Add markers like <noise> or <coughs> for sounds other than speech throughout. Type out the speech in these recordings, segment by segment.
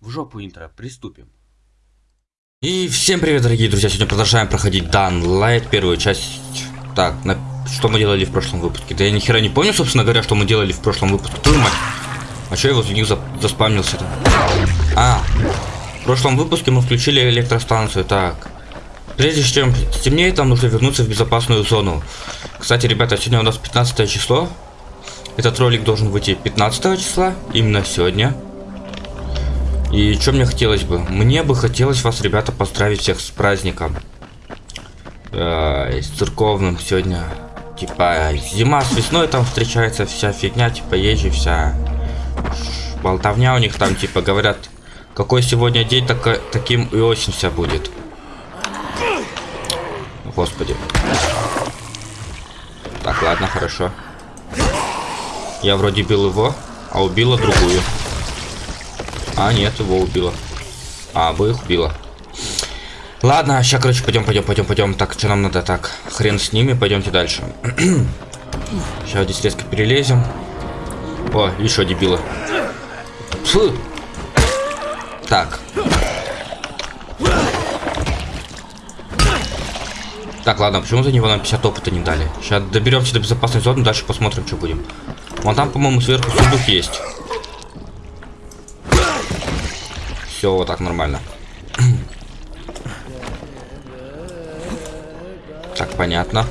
В жопу интро, приступим. И всем привет, дорогие друзья! Сегодня продолжаем проходить Дан Light, первую часть. Так, на... что мы делали в прошлом выпуске? Да я ни хера не помню, собственно говоря, что мы делали в прошлом выпуске. Твою мать! А что я возле них за... заспамнился-то? А, в прошлом выпуске мы включили электростанцию. Так, прежде чем стемнеет, нам нужно вернуться в безопасную зону. Кстати, ребята, сегодня у нас 15 число. Этот ролик должен выйти 15 числа, именно сегодня. И что мне хотелось бы? Мне бы хотелось вас, ребята, поздравить всех с праздником. Э, с церковным сегодня. Типа, зима с весной там встречается вся фигня, типа, езжи вся болтовня у них там, типа, говорят, какой сегодня день, так, таким и осень вся будет. Господи. Так, ладно, хорошо. Я вроде бил его, а убила другую. А, нет, его убила. А, обоих убила. Ладно, сейчас, короче, пойдем, пойдем, пойдем, пойдем. Так, что нам надо? Так, хрен с ними, пойдемте дальше. <clears throat> сейчас здесь резко перелезем. О, еще дебила. Фу. Так. Так, ладно, почему за него нам 50 опыта не дали? Сейчас доберемся до безопасной зоны, дальше посмотрим, что будем. Вон там, по-моему, сверху сундук есть. Все, вот так нормально. <clears throat> Так, понятно.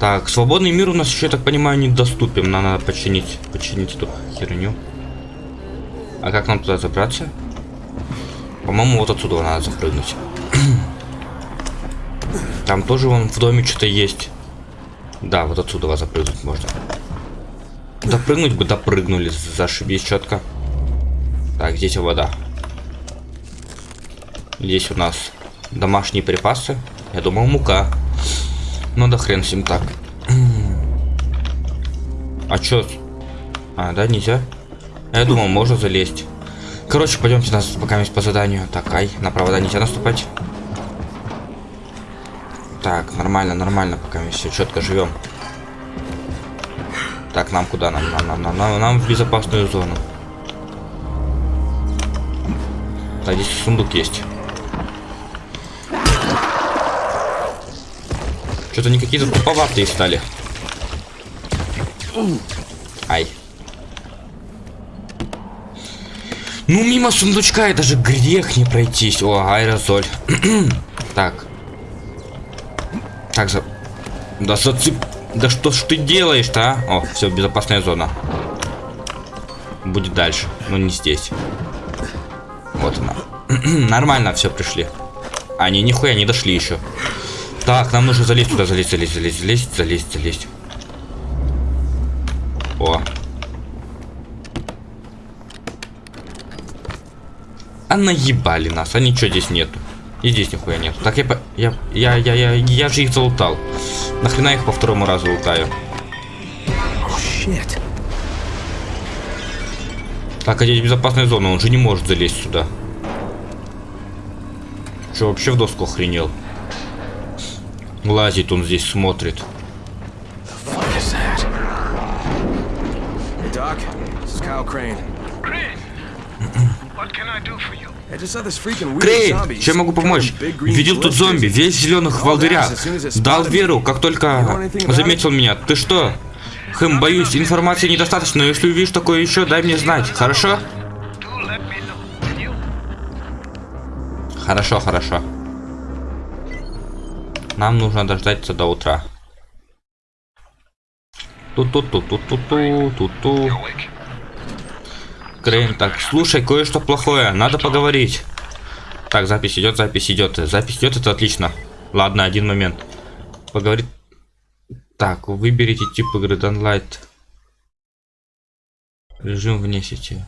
Так, свободный мир у нас еще, я так понимаю, недоступен. Нам надо починить, починить эту херню. А как нам туда забраться? По-моему, вот отсюда надо запрыгнуть. <clears throat> Там тоже вон в доме что-то есть. Да, вот отсюда вас запрыгнуть можно. Допрыгнуть бы допрыгнули, зашибись четко. Так, здесь вода. Здесь у нас домашние припасы. Я думал, мука. Ну да хрен с ним так. А чё? А, да, нельзя? Я думал, можно залезть. Короче, пойдемте нас пока по заданию. Так, ай, на провода нельзя наступать. Так, нормально, нормально, пока мы все четко живем. Так, нам куда? Нам, нам, нам, нам, нам, в безопасную зону. А здесь сундук есть. Что-то они какие-то туповатые стали. Ай. Ну, мимо сундучка это же грех не пройтись. О, аэрозоль. <clears throat> так. Так, за... Да зацеп... Да что ж ты делаешь-то, а? О, все, безопасная зона. Будет дальше, но не здесь. Вот она. <clears throat> Нормально все пришли. Они нихуя не дошли еще. Так, нам нужно залезть туда, залезть, залезть, залезть, залезть, залезть, залезть. О. А наебали нас, а ничего здесь нету. И здесь нихуя нету. Так я, я, я, я, я, я же их залутал. Нахрена их по второму разу лутаю? Oh, так, а здесь безопасная зона, он же не может залезть сюда. Че, вообще в доску охренел? Лазит он здесь, смотрит. Крейн, чем могу помочь? Видел тут зомби, весь в зеленых волдырях. Дал веру, как только заметил меня. Ты что? Хм, боюсь, информации недостаточно, но если увидишь такое еще, дай мне знать, хорошо? Хорошо, хорошо. Нам нужно дождаться до утра. Ту-ту-ту-ту-ту-ту-ту-ту. Крейн, так, слушай, кое-что плохое, надо поговорить. Так, запись идет, запись идет. Запись идет, это отлично. Ладно, один момент. Поговорить так, выберите тип игры Downlight. Режим вне сети.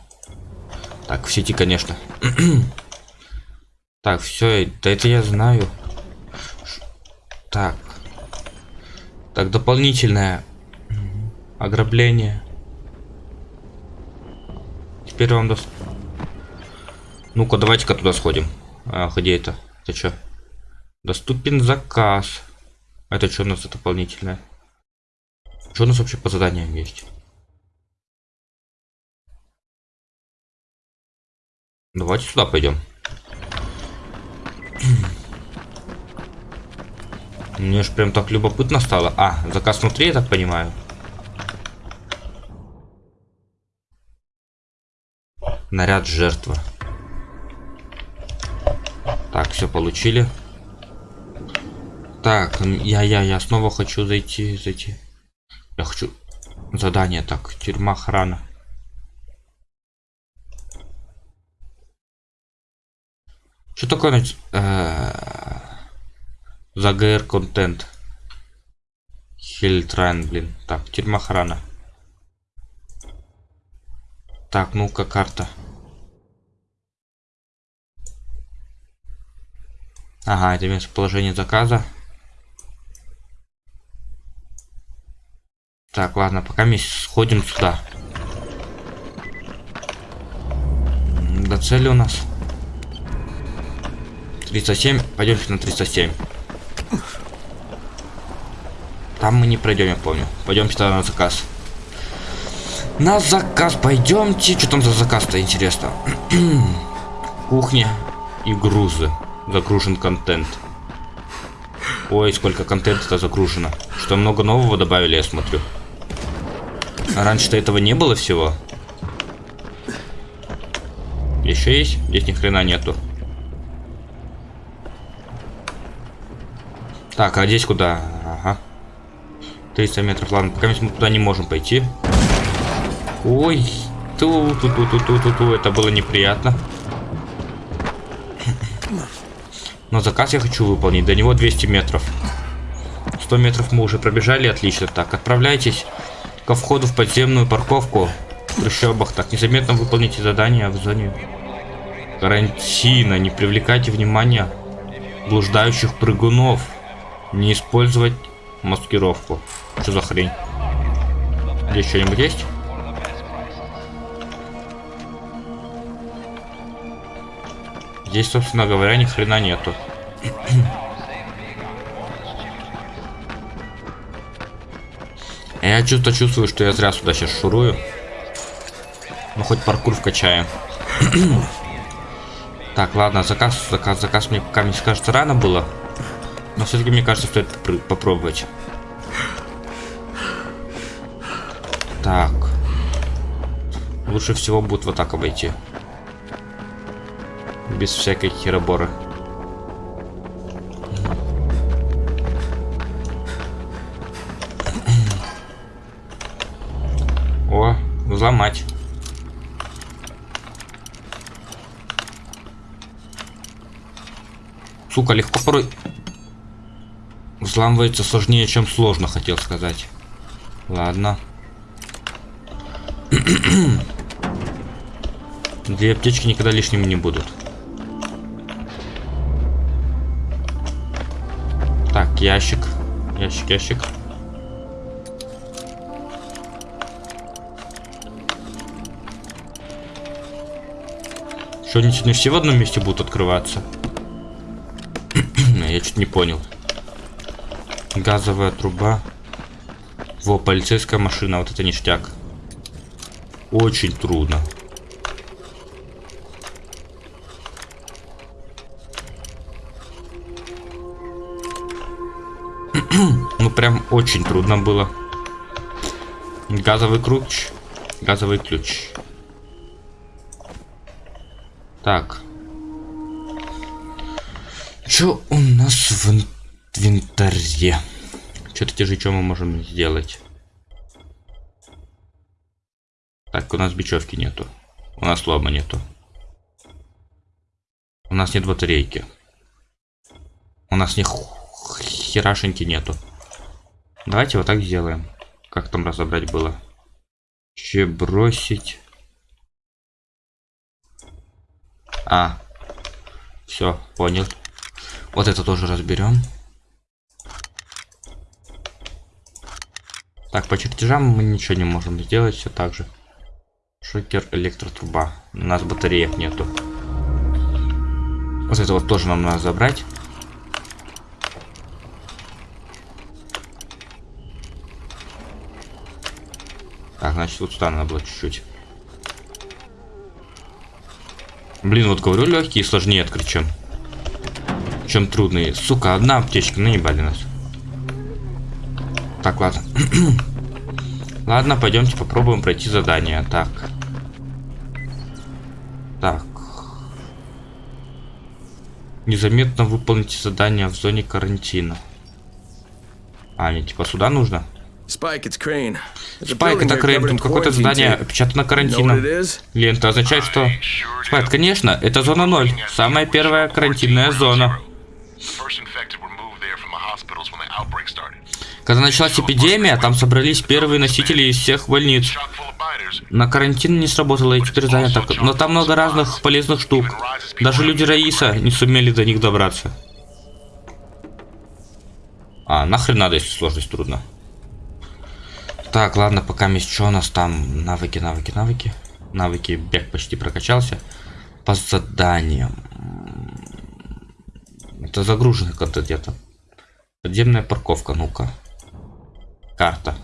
Так, в сети, конечно. <clears throat> так, все, да это я знаю. Так. Так, дополнительное ограбление. Теперь вам даст... Ну-ка, давайте-ка туда сходим. А, где это? Это что? Доступен заказ. Это что у нас дополнительное? Что у нас вообще по заданиям есть? Давайте сюда пойдем. <clears throat> Мне ж прям так любопытно стало. А, заказ внутри, я так понимаю. Наряд жертвы. Так, все получили. Так, я, я, я снова хочу зайти, зайти. Я хочу задание, так, тюрьма охрана. Что такое э, за ГР контент? Хильтрайн, блин. Так, тюрьма охрана. Так, ну-ка, карта. Ага, это местоположение заказа. Так, ладно, пока мы сходим сюда. До цели у нас. 307. Пойдемте на 307. Там мы не пройдем, я помню. Пойдемте тогда на заказ. На заказ пойдемте. Что там за заказ-то, интересно? <clears throat> Кухня и грузы. Загружен контент. Ой, сколько контента загружено. Что много нового добавили, я смотрю. А раньше-то этого не было всего. Еще есть? Здесь ни хрена нету. Так, а здесь куда? Ага. 300 метров. Ладно, пока мы туда не можем пойти. Ой, ту ту ту ту ту ту ту это было неприятно. Но заказ я хочу выполнить. До него 200 метров. 100 метров мы уже пробежали, отлично. Так, отправляйтесь ко входу в подземную парковку в трущобах. Так, незаметно выполните задание в зоне карантина. Не привлекайте внимания блуждающих прыгунов. Не использовать маскировку. Что за хрень? Здесь что-нибудь есть? Здесь, собственно говоря, ни хрена нету. <clears throat> Я чувство чувствую, что я зря сюда сейчас шурую. Ну, хоть паркур вкачаем. <clears throat> так, ладно, заказ, заказ, заказ мне пока, мне кажется, рано было. Но все-таки, мне кажется, стоит попробовать. Так. Лучше всего будет вот так обойти без всякой хероборы. Взломать. Сука, легко порой взламывается сложнее, чем сложно, хотел сказать. Ладно. <clears throat> Две аптечки никогда лишними не будут. Так, ящик. Ящик, ящик. Что, они не все в одном месте будут открываться? <clears throat> Я чуть не понял. Газовая труба. Во, полицейская машина, вот это ништяк. Очень трудно. <clears throat> ну прям очень трудно было. Газовый ключ. Газовый ключ. Так. Что у нас в инвентаре? Что-то те же, что мы можем сделать? Так, у нас бечевки нету. У нас лома нету. У нас нет батарейки. У нас не херашеньки нету. Давайте вот так сделаем. Как там разобрать было? Че бросить? А. Все, понял. Вот это тоже разберем. Так, по чертежам мы ничего не можем сделать, все так же. Шокер, электротруба. У нас батареек нету. Вот это вот тоже нам надо забрать. Так, значит, вот сюда надо было чуть-чуть. Блин, вот говорю, легкие сложнее открыть, чем, чем трудные. Сука, одна аптечка, наебали нас. Так, ладно. <clears throat> ладно, пойдемте попробуем пройти задание. Так. Так. Незаметно выполните задание в зоне карантина. А, не, типа сюда нужно? Спайк, это Крейн. Спайк, это Крейн. Тут какое-то задание опечатано карантином. Лента означает, что... Спайк, конечно, это зона 0. Самая первая карантинная зона. Когда началась эпидемия, там собрались первые носители из всех больниц. На карантин не сработало эти три задания, так, но там много разных полезных штук. Даже люди Раиса не сумели до них добраться. А, нахрен надо, если сложность трудно. Так, ладно, пока что у нас там? Навыки, навыки, навыки. Навыки, бег почти прокачался. По заданиям. Это загружено как-то где-то. Подземная парковка, ну-ка. Карта.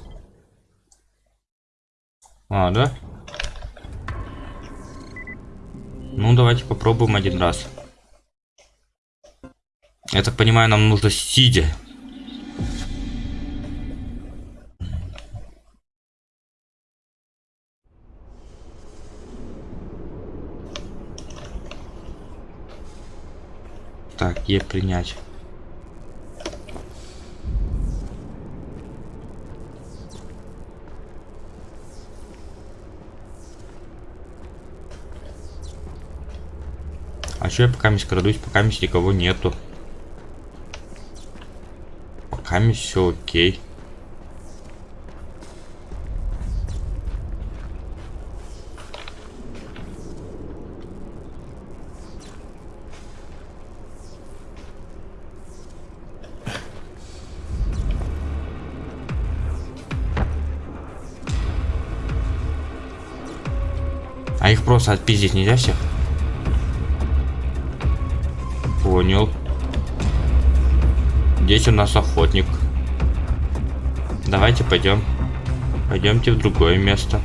А, да? Ну, давайте попробуем один раз. Я так понимаю, нам нужно сидя Так, Е принять. А что я пока мись крадусь, пока мись никого нету. Пока мись все окей. Их просто отпиздить нельзя всех? Понял. Здесь у нас охотник. Давайте пойдем. Пойдемте в другое место.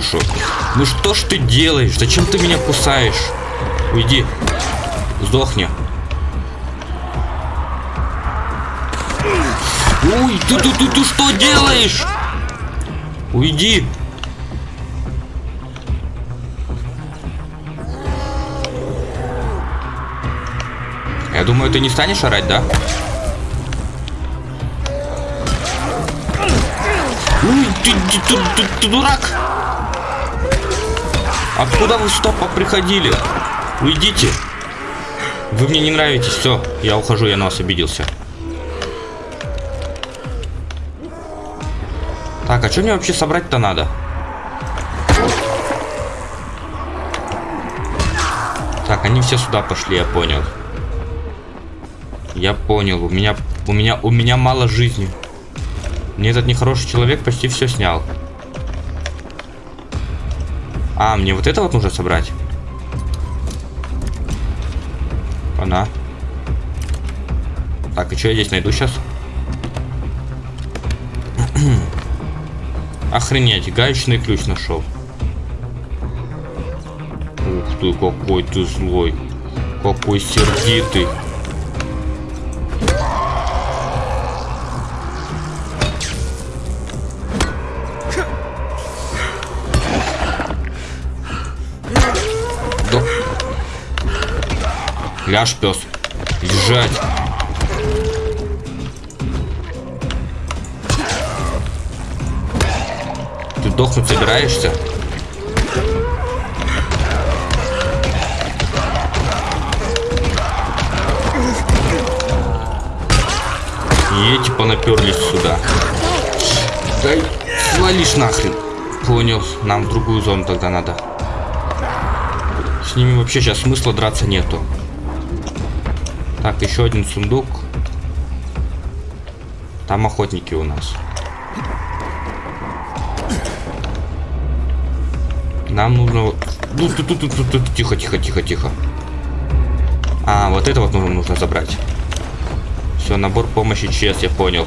Душу. Ну что ж ты делаешь? Зачем ты меня кусаешь? Уйди. Сдохни. Ой, ты, ты, ты, ты что делаешь? Уйди. Я думаю, ты не станешь орать, да? Ой, ты, ты, ты, ты, ты дурак! Откуда вы сюда приходили? Уйдите. Вы мне не нравитесь. Все, я ухожу, я на вас обиделся. Так, а что мне вообще собрать-то надо? Так, они все сюда пошли, я понял. Я понял, у меня, у меня, у меня мало жизни. Мне этот нехороший человек почти все снял. А, мне вот это вот нужно собрать. Она. Так, и что я здесь найду сейчас? <clears throat> Охренеть, гаечный ключ нашел. Ух ты, какой ты злой. Какой сердитый. Ляж, пес. Лежать. Ты дохнуть собираешься? И эти понаперлись сюда. Дай. Свалишь нахрен. Понял. Нам в другую зону тогда надо. С ними вообще сейчас смысла драться нету. Так, еще один сундук. Там охотники у нас. Нам нужно... Тут, тихо, тихо, тихо, тихо. А, вот это вот нужно, нужно забрать. Все, набор помощи ЧС, я понял.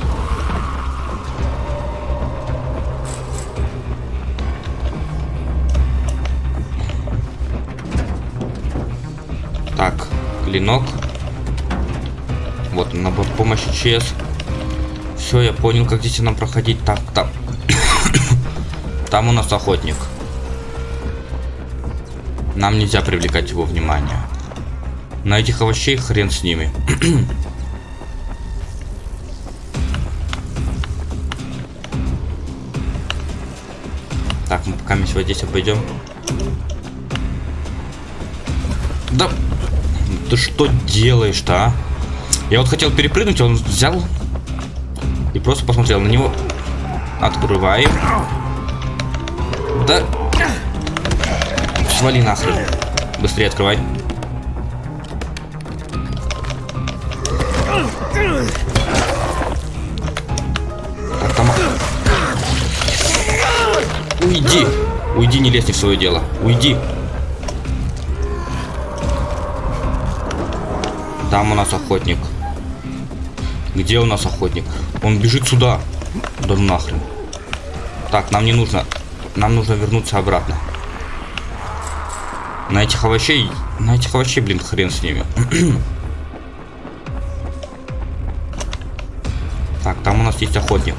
Так, клинок. Вот набор помощи ЧС. Все, я понял, как здесь нам проходить. Так, там. <coughs> там у нас охотник. Нам нельзя привлекать его внимание. На этих овощей хрен с ними. <coughs> так, мы пока вот здесь обойдем. Да, ты что делаешь-то, а? Я вот хотел перепрыгнуть, он взял и просто посмотрел на него. Открываем. Да. Свали нахрен. Быстрее открывай. Так. Уйди. Уйди, не лезь не в свое дело. Уйди. Там у нас охотник. Где у нас охотник? Он бежит сюда. Да нахрен. Так, нам не нужно. Нам нужно вернуться обратно. На этих овощей... На этих овощей, блин, хрен с ними. <clears throat> так, там у нас есть охотник.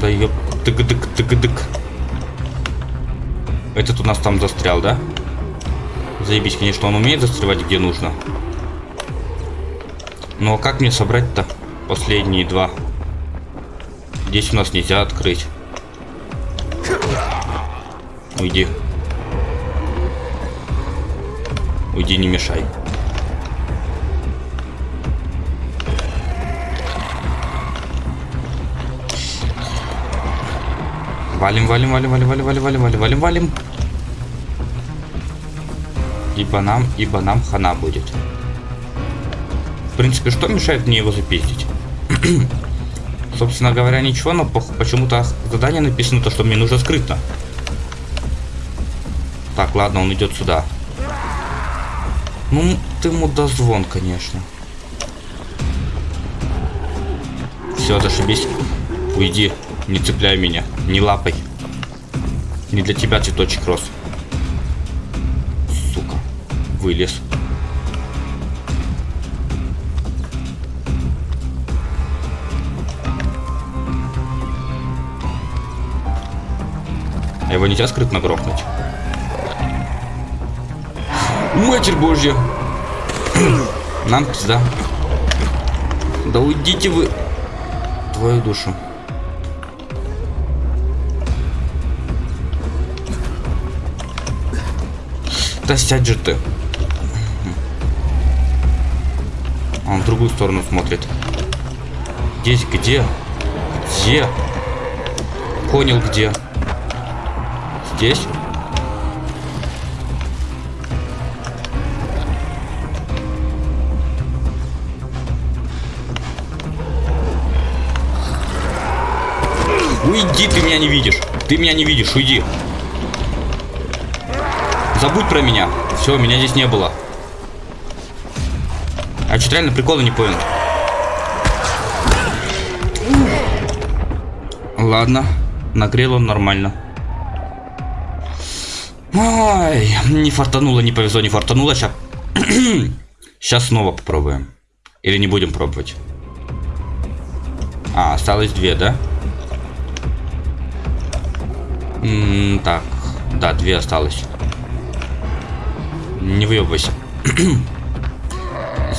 Да ёп... Тык-дык-тык-дык. Этот у нас там застрял, да? Заебись, конечно, он умеет застревать где нужно. Но как мне собрать-то последние два? Здесь у нас нельзя открыть. Уйди. Уйди, не мешай. Валим, валим, валим, валим, валим, валим, валим, валим, валим. Ибо нам, ибо нам хана будет. В принципе, что мешает мне его запиздить? <clears throat> Собственно говоря, ничего, но почему-то задание написано то, что мне нужно скрытно. Так, ладно, он идет сюда. Ну, ты мудозвон, конечно. Все, зашибись. Уйди. Не цепляй меня. Не лапай. Не для тебя цветочек рос. Вылез. А его нельзя скрытно грохнуть. Матерь Божья! Нам пизда. Да уйдите вы. Твою душу. Да сядь же ты. Он в другую сторону смотрит. Здесь где? Где? Понял где. Здесь? Уйди, ты меня не видишь. Ты меня не видишь, уйди. Забудь про меня. Все, меня здесь не было. А что реально прикола не понял. Ладно, нагрел он нормально. Ой, не фартануло, не повезло, не фартануло. Сейчас, <clears throat> сейчас снова попробуем. Или не будем пробовать. А, осталось две, да? М -м так, да, две осталось. Не выебывайся. <clears throat>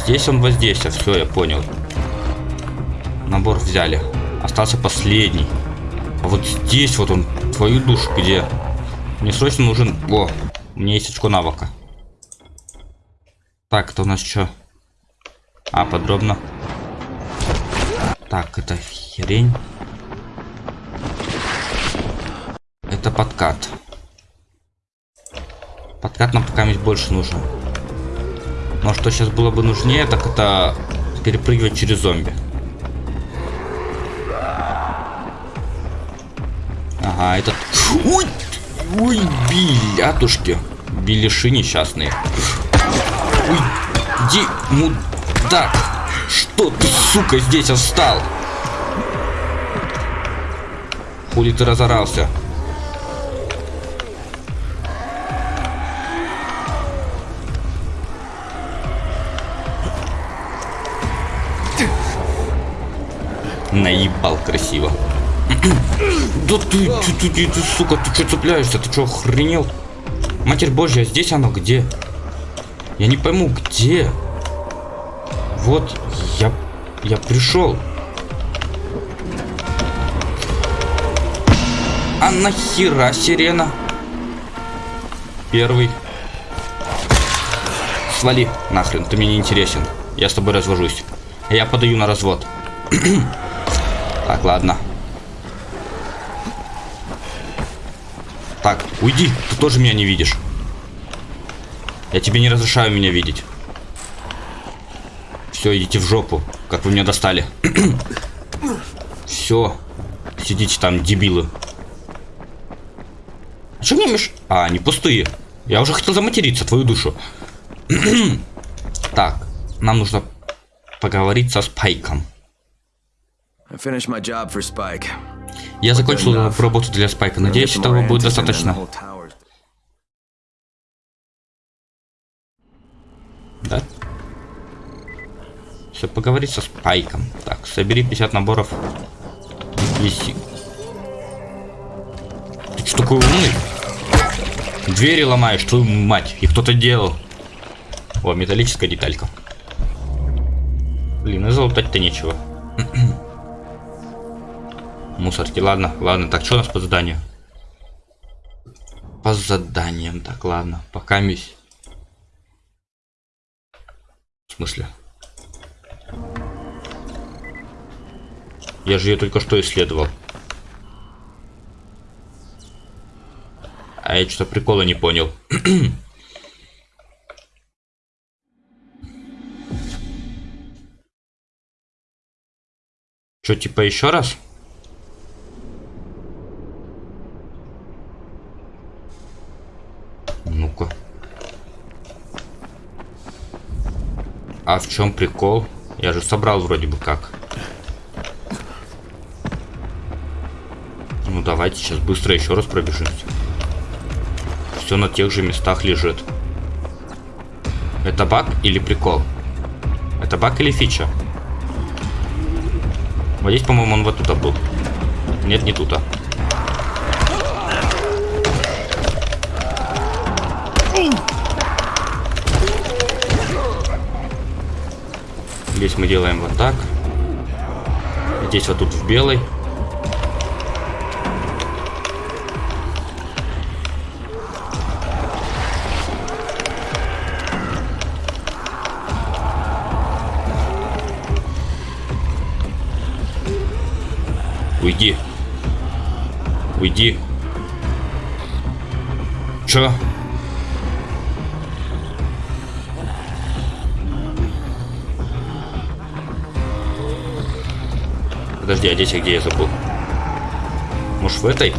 Здесь он воздействие. Все, я понял. Набор взяли. Остался последний. А вот здесь вот он, твою душу где? Мне срочно нужен... О, у меня есть очко навыка. Так, это у нас что? А, подробно. Так, это херень. Это подкат. Подкат нам пока больше нужен. Но что сейчас было бы нужнее, так это перепрыгивать через зомби. Ага, этот... Ой, ой, билятушки. Белиши несчастные. Ой, иди, мудак. Что ты, сука, здесь остал? Хули ты разорался? Наебал красиво. <clears throat> Да ты, ты, ты, ты, ты, сука, ты что цепляешься? Ты что, охренел? Матерь Божья, здесь оно где? Я не пойму, где? Вот, я, я пришел. А нахера сирена? Первый. Свали нахрен, ты мне не интересен. Я с тобой развожусь. Я подаю на развод. <clears throat> так, ладно. Так, уйди, ты тоже меня не видишь. Я тебе не разрешаю меня видеть. Все, идите в жопу, как вы меня достали. <clears throat> Все, сидите там, дебилы. А что мне меш... А, они пустые. Я уже хотел заматериться, твою душу. <clears throat> так, нам нужно поговорить со Спайком. Я закончил работу для Спайка. Надеюсь, этого будет достаточно. Да? Все, поговорить со Спайком. Так, собери 50 наборов. Виси. Ты что такой умный? Двери ломаешь, твою мать. И кто-то делал. О, металлическая деталька. Блин, и залутать-то нечего. <clears throat> Мусорки, ладно, ладно. Так, что у нас по заданию? По заданиям, так, ладно. Пока мись. В смысле? Я же ее только что исследовал. А я что-то прикола не понял. <clears throat> Что, типа еще раз? Ну-ка. А в чем прикол? Я же собрал вроде бы как. Ну давайте сейчас быстро еще раз пробежимся. Все на тех же местах лежит. Это баг или прикол? Это баг или фича? Вот здесь, по-моему, он вот тут был. Нет, не тут. Здесь мы делаем вот так. Здесь вот тут в белый. Уйди. Уйди. Чё? Подожди, а здесь где я забыл? Может в этой?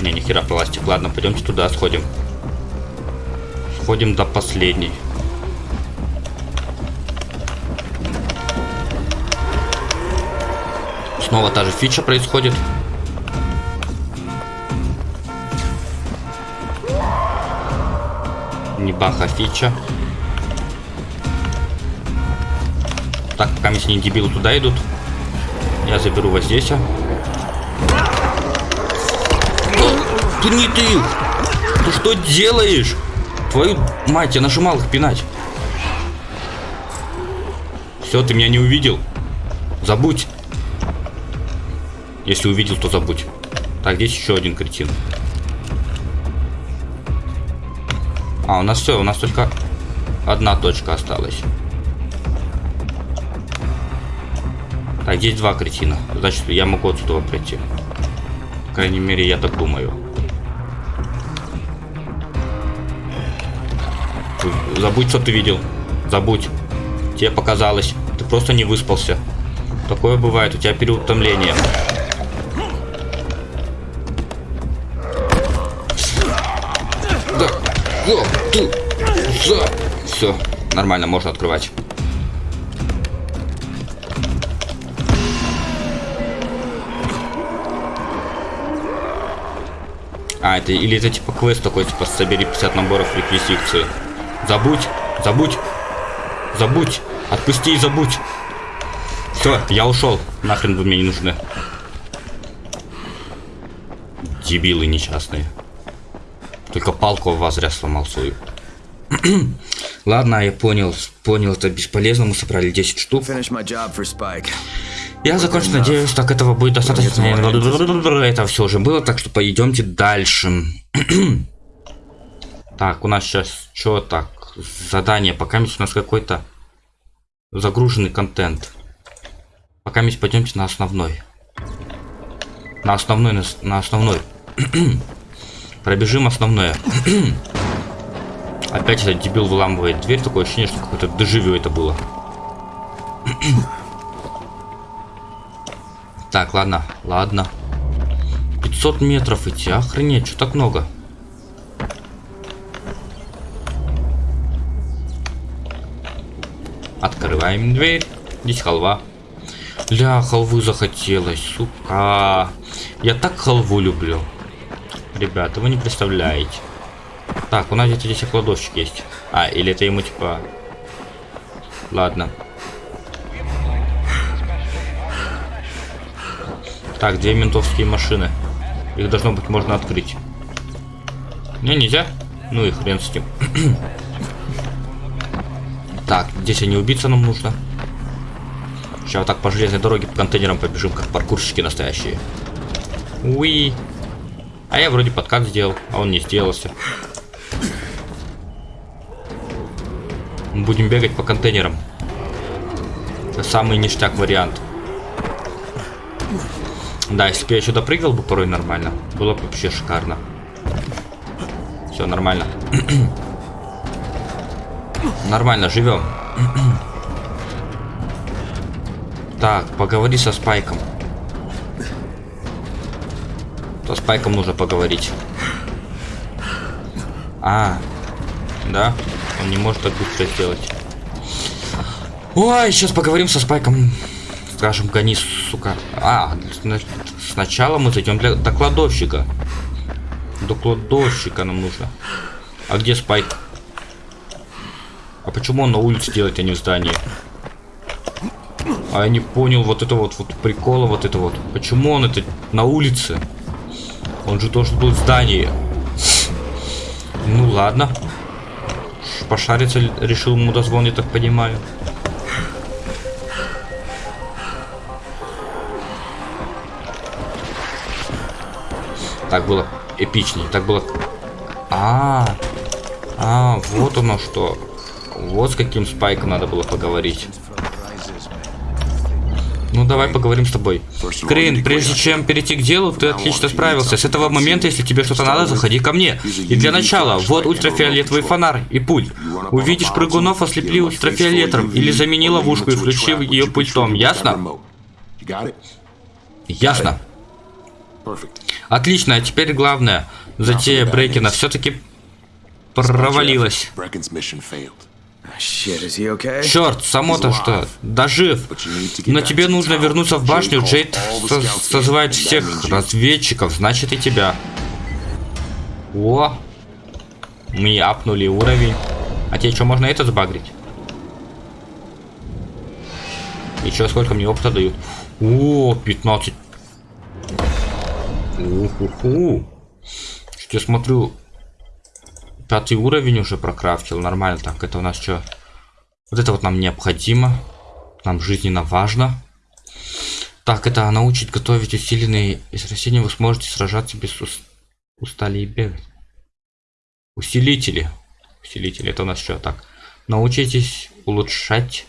Не, нихера пластик. Ладно, пойдемте туда сходим. Сходим до последней. Снова та же фича происходит. Не баха фича. Так, пока ней дебилы туда идут. Я заберу вот здесь. Ты не ты! Ты что делаешь? Твою мать, я нажимал их пинать. Все, ты меня не увидел. Забудь. Если увидел, то забудь. Так, здесь еще один кретин. А, у нас все, у нас только одна точка осталась. Так, здесь два кретина. Значит, я могу отсюда пройти. По крайней мере, я так думаю. Забудь, что ты видел. Забудь. Тебе показалось. Ты просто не выспался. Такое бывает, у тебя переутомление. Да. О, ты. За. Все. Нормально, можно открывать. А, это или это типа квест такой, типа собери 50 наборов реквизиции. Забудь, забудь, забудь, отпусти и забудь. Все, я ушел. Нахрен вы мне не нужны. Дебилы несчастные. Только палку в вас зря сломал свою. <clears throat> Ладно, я понял. Понял, это бесполезно. Мы собрали 10 штук. Я закончу, надеюсь, так этого будет достаточно. Это все уже было, так что пойдемте дальше. <clears throat> так, у нас сейчас что так? Задание. Пока у нас какой-то загруженный контент. Пока мы пойдемте на основной. На основной, на, на основной. <clears throat> Пробежим основное. <clears throat> Опять этот дебил выламывает дверь. Такое ощущение, что какое-то дежавю это было. Так, ладно, ладно. 500 метров идти, охренеть, что так много? Открываем дверь. Здесь халва. Ля, халвы захотелось, сука. Я так халву люблю. Ребята, вы не представляете. Так, у нас где-то здесь кладовщик есть. А, или это ему типа... Ладно. Так, две ментовские машины. Их должно быть можно открыть. Не, нельзя? Ну и хрен с ним. <clears throat> так, здесь они убиться нам нужно. Сейчас вот так по железной дороге по контейнерам побежим, как паркурщики настоящие. Уи. А я вроде подкат сделал, а он не сделался. Будем бегать по контейнерам. Это самый ништяк вариант. Да, если бы я сюда прыгал бы порой нормально, было бы вообще шикарно. Все нормально. <clears throat> нормально, живем. <clears throat> Так, поговори со Спайком. То Спайком нужно поговорить. А, да? Он не может так быстро сделать. Ой, сейчас поговорим со Спайком. Скажем, гони, сука. А, сначала мы зайдем для, до кладовщика. До кладовщика нам нужно. А где Спайк? А почему он на улице делает, а не в здании? А я не понял вот это вот, вот прикола вот это вот. Почему он это на улице? Он же должен был в здании. Ну ладно. Пошариться решил мудозвон, я так понимаю. Так было эпичнее. Так было... А, -а, а, вот оно что. Вот с каким спайком надо было поговорить. Ну давай поговорим с тобой. Крейн, прежде чем перейти к делу, ты отлично справился. С этого момента, если тебе что-то надо, заходи ко мне. И для начала, вот ультрафиолетовый фонарь и пульт. Увидишь прыгунов, ослепли ультрафиолетом или замени ловушку и включи ее пультом. Ясно? Ясно. Отлично, а теперь главное. Затея Брейкина все-таки провалилась. Черт, само-то что, дожив. Но тебе нужно вернуться в башню. Джейд со созывает всех разведчиков, значит и тебя. О, мы апнули уровень. А тебе что, можно это сбагрить? И что, сколько мне опыта дают? О, 15. Уху-ху. Я смотрю, Пятый уровень уже прокрафтил. Нормально. Так, это у нас что? Вот это вот нам необходимо. Нам жизненно важно. Так, это научить готовить усиленные из растений. Вы сможете сражаться без ус... устали и бегать. Усилители. Усилители. Это у нас что? Так. Научитесь улучшать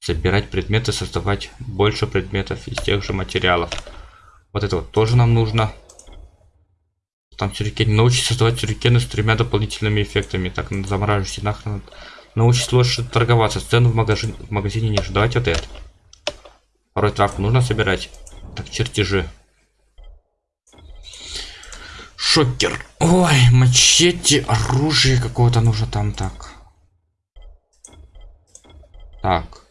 Собирать предметы, создавать больше предметов из тех же материалов. Вот это вот тоже нам нужно. Там сюрикен. Научить создавать сюрикены с тремя дополнительными эффектами. Так, замораживайте нахрен. Научить лучше торговаться. Цену в, магазин, в магазине ниже. Давайте вот это. Порой травку нужно собирать. Так, чертежи. Шокер. Ой, мачете, оружие какое-то нужно там так. Так.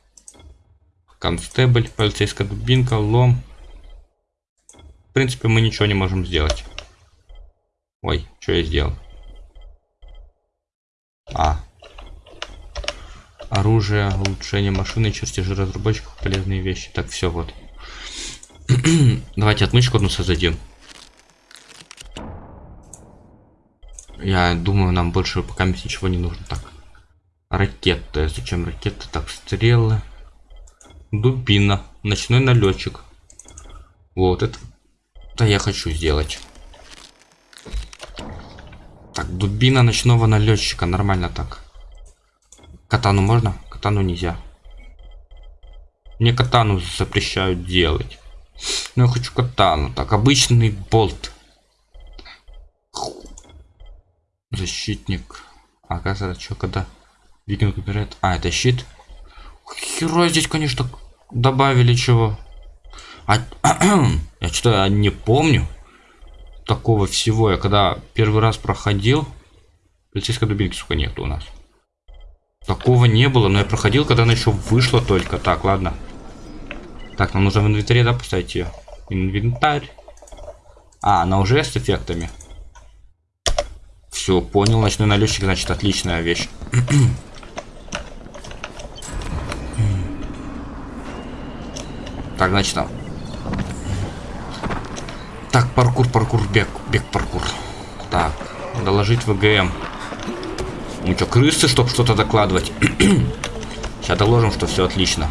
Констебль, полицейская дубинка, лом. В принципе, мы ничего не можем сделать. Ой, что я сделал? А. Оружие, улучшение машины, чертежи разработчиков, полезные вещи. Так, все, вот. <clears throat> Давайте отмычку одну создадим. Я думаю, нам больше пока ничего не нужно. Так. Ракеты. Зачем ракеты? Так, стрелы. Дубина. Ночной налетчик. Вот это. Да я хочу сделать. Так, дубина ночного налетчика. Нормально так. Катану можно? Катану нельзя. Мне катану запрещают делать. Но я хочу катану. Так, обычный болт. Защитник. А, оказывается, что когда викинг убирает... А, это щит. Хера здесь, конечно, добавили чего. А, <clears throat> я что-то не помню такого всего. Я когда первый раз проходил, полицейской дубинки, сука, нету у нас. Такого не было, но я проходил, когда она еще вышла только. Так, ладно. Так, нам нужно в инвентаре, да, поставить ее? Инвентарь. А, она уже с эффектами. Все, понял. Ночной налетчик, значит, отличная вещь. <clears throat> так, значит, там. Так, паркур, паркур, бег, бег, паркур. Так, доложить ВГМ. Ну что, крысы, чтобы что-то докладывать? <clears throat> Сейчас доложим, что все отлично.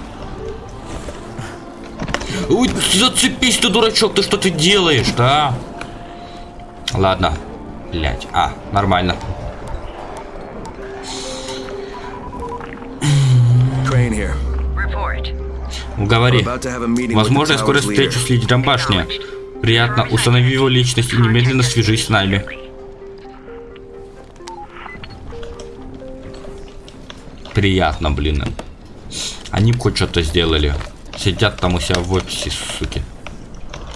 Ой, зацепись ты, дурачок, ты что ты делаешь, да? Ладно. Блять. А, нормально. Говори. Возможно, я скоро встречу с лидером башни. Приятно. Установи его личность и немедленно свяжись с нами. Приятно, блин. Они хоть что-то сделали. Сидят там у себя в офисе, суки.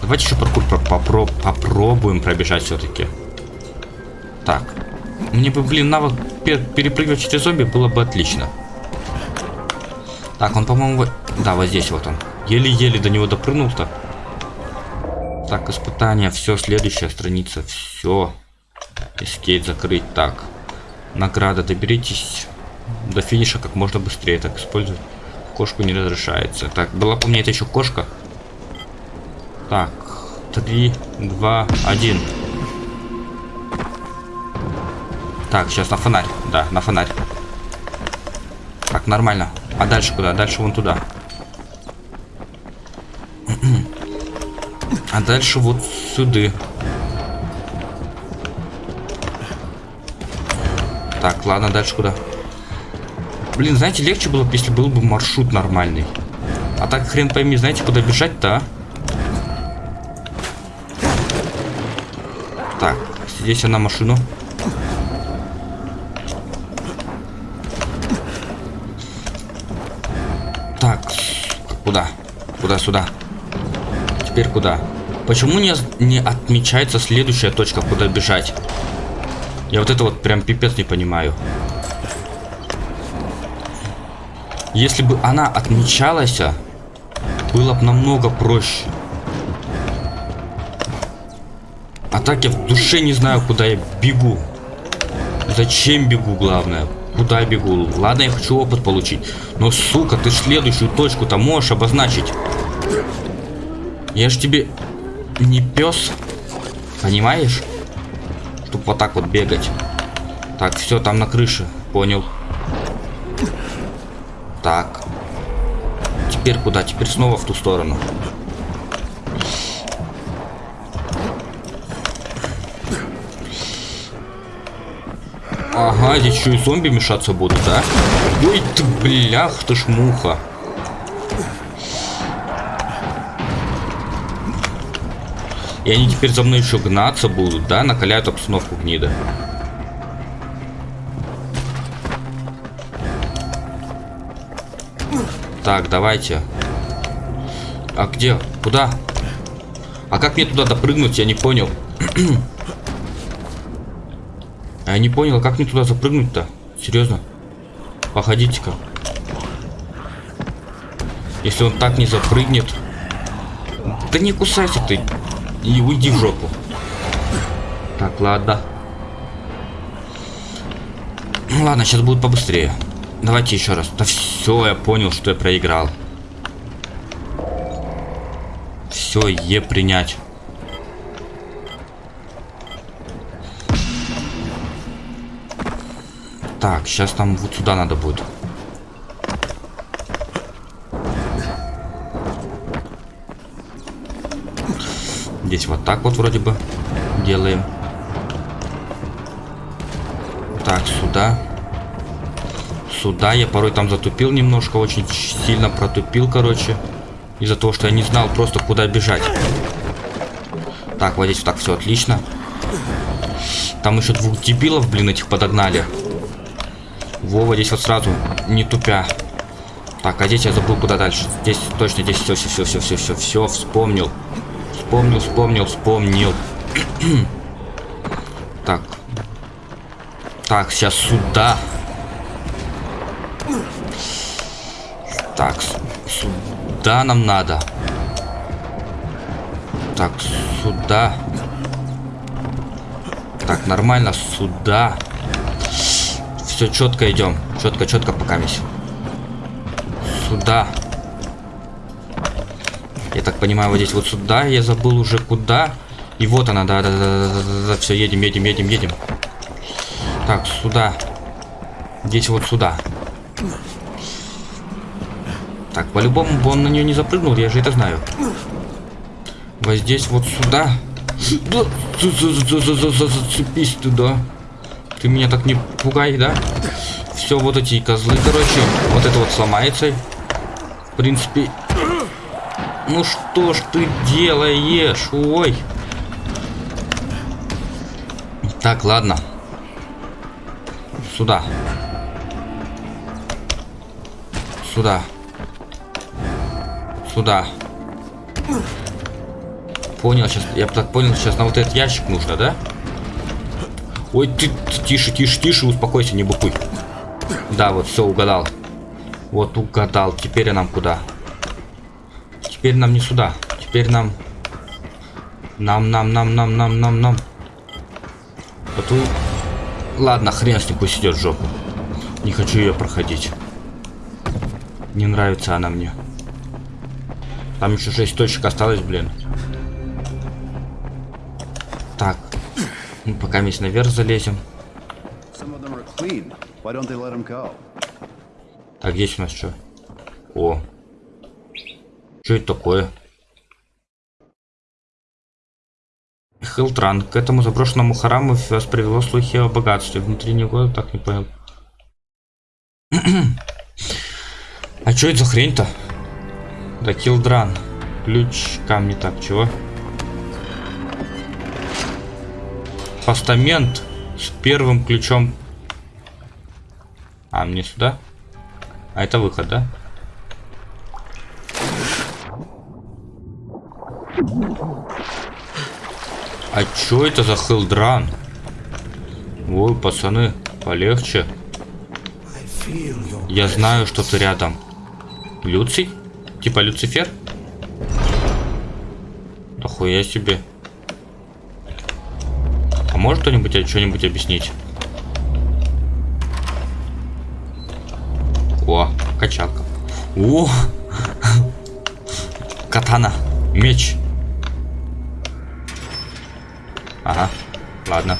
Давайте еще паркур попро попробуем пробежать все-таки. Так. Мне бы, блин, навык перепрыгивать через зомби было бы отлично. Так, он, по-моему, да, вот здесь вот он. Еле-еле до него допрыгнул-то. Так, испытание, все, следующая страница, все. Эскейт закрыть, так. Награда, доберитесь до финиша как можно быстрее, так использовать. Кошку не разрешается. Так, была по мне это еще кошка. Так, три, два, один. Так, сейчас на фонарь. Да, на фонарь. Так, нормально. А дальше куда? Дальше вон туда. <clears throat> А дальше вот сюда. Так, ладно, дальше куда? Блин, знаете, легче было бы, если был бы маршрут нормальный. А так хрен пойми, знаете, куда бежать-то, а? Так, здесь я на машину. Так, куда? Куда сюда? Теперь куда? Почему не, не отмечается следующая точка, куда бежать? Я вот это вот прям пипец не понимаю. Если бы она отмечалась, было бы намного проще. А так я в душе не знаю, куда я бегу. Зачем бегу, главное. Куда бегу? Ладно, я хочу опыт получить. Но, сука, ты следующую точку-то можешь обозначить. Я ж тебе не пес. Понимаешь? Чтоб вот так вот бегать. Так, все, там на крыше. Понял. Так. Теперь куда? Теперь снова в ту сторону. Ага, здесь еще и зомби мешаться будут, да? Ой ты, блях, ты ж муха. И они теперь за мной еще гнаться будут, да? Накаляют обстановку гнида. Так, давайте. А где? Куда? А как мне туда допрыгнуть? Я не понял. <clears throat> Я не понял, как мне туда запрыгнуть-то? Серьезно? Походите-ка. Если он так не запрыгнет... Да не кусайся ты. И уйди в жопу. Так, ладно. Ну ладно, сейчас будет побыстрее. Давайте еще раз. Да все, я понял, что я проиграл. Все, е принять. Так, сейчас нам вот сюда надо будет. Здесь вот так вот вроде бы делаем. Так, сюда. Сюда. Я порой там затупил немножко, очень сильно протупил, короче. Из-за того, что я не знал просто куда бежать. Так, вот здесь вот так все отлично. Там еще двух дебилов, блин, этих подогнали. Вова здесь вот сразу, не тупя. Так, а здесь я забыл куда дальше. Здесь точно, здесь все, все, все, все, все, все, все, вспомнил. Вспомнил, вспомнил, вспомнил. так. Так, сейчас сюда. Так, сюда нам надо. Так, сюда. Так, нормально, сюда. Все четко идем. Четко, четко пока весь. Сюда. Я так понимаю, вот здесь вот сюда. Я забыл уже куда. И вот она, да, да, да, да, да, да. Все, едем, едем, едем, едем. Так, сюда. Здесь вот сюда. Так, по-любому бы он на нее не запрыгнул, я же это знаю. Вот здесь вот сюда. Да, зацепись туда. Ты меня так не пугай, да? Все, вот эти козлы, короче. Вот это вот сломается. В принципе. Ну что ж ты делаешь? Ой. Так, ладно. Сюда. Сюда. Сюда. Понял, сейчас. Я так понял, сейчас на вот этот ящик нужно, да? Ой, ты, тише, тише, тише, успокойся, не букуй. Да, вот, все, угадал. Вот, угадал. Теперь нам куда? Теперь нам не сюда. Теперь нам... Нам, нам, нам, нам, нам, нам, нам. Вот у... Ладно, хрен с ним, пусть идет в жопу. Не хочу ее проходить. Не нравится она мне. Там еще 6 точек осталось, блин. Так. Мы пока весь наверх залезем. Так, здесь у нас что? О. Что это такое? Хилтран. К этому заброшенному храму вас привело слухи о богатстве. Внутри него так не понял. <clears throat> а что это за хрень-то? Да, Килдран. Ключ, камни, так, чего? Постамент с первым ключом. А, мне сюда? А это выход, да? А чё это за хилдран? Ой, пацаны, полегче. Я знаю, что ты рядом. Люций? Типа Люцифер? Да хуя себе. А может кто-нибудь что-нибудь объяснить? О, качалка. О! <laughs> Катана. Меч. Ага, ладно.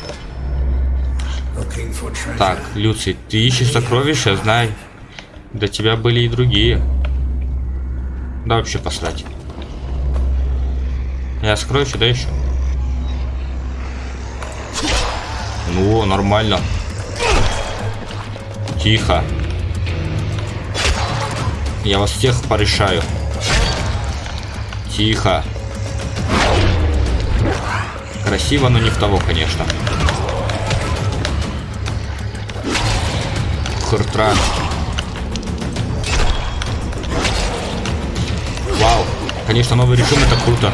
Так, Люций, ты ищешь сокровища, знай. До тебя были и другие. Да вообще посрать. Я скрою сюда еще. Ну, нормально. Тихо. Я вас всех порешаю. Тихо. Красиво, но не в того, конечно. Хуртран. Вау. Конечно, новый режим это круто.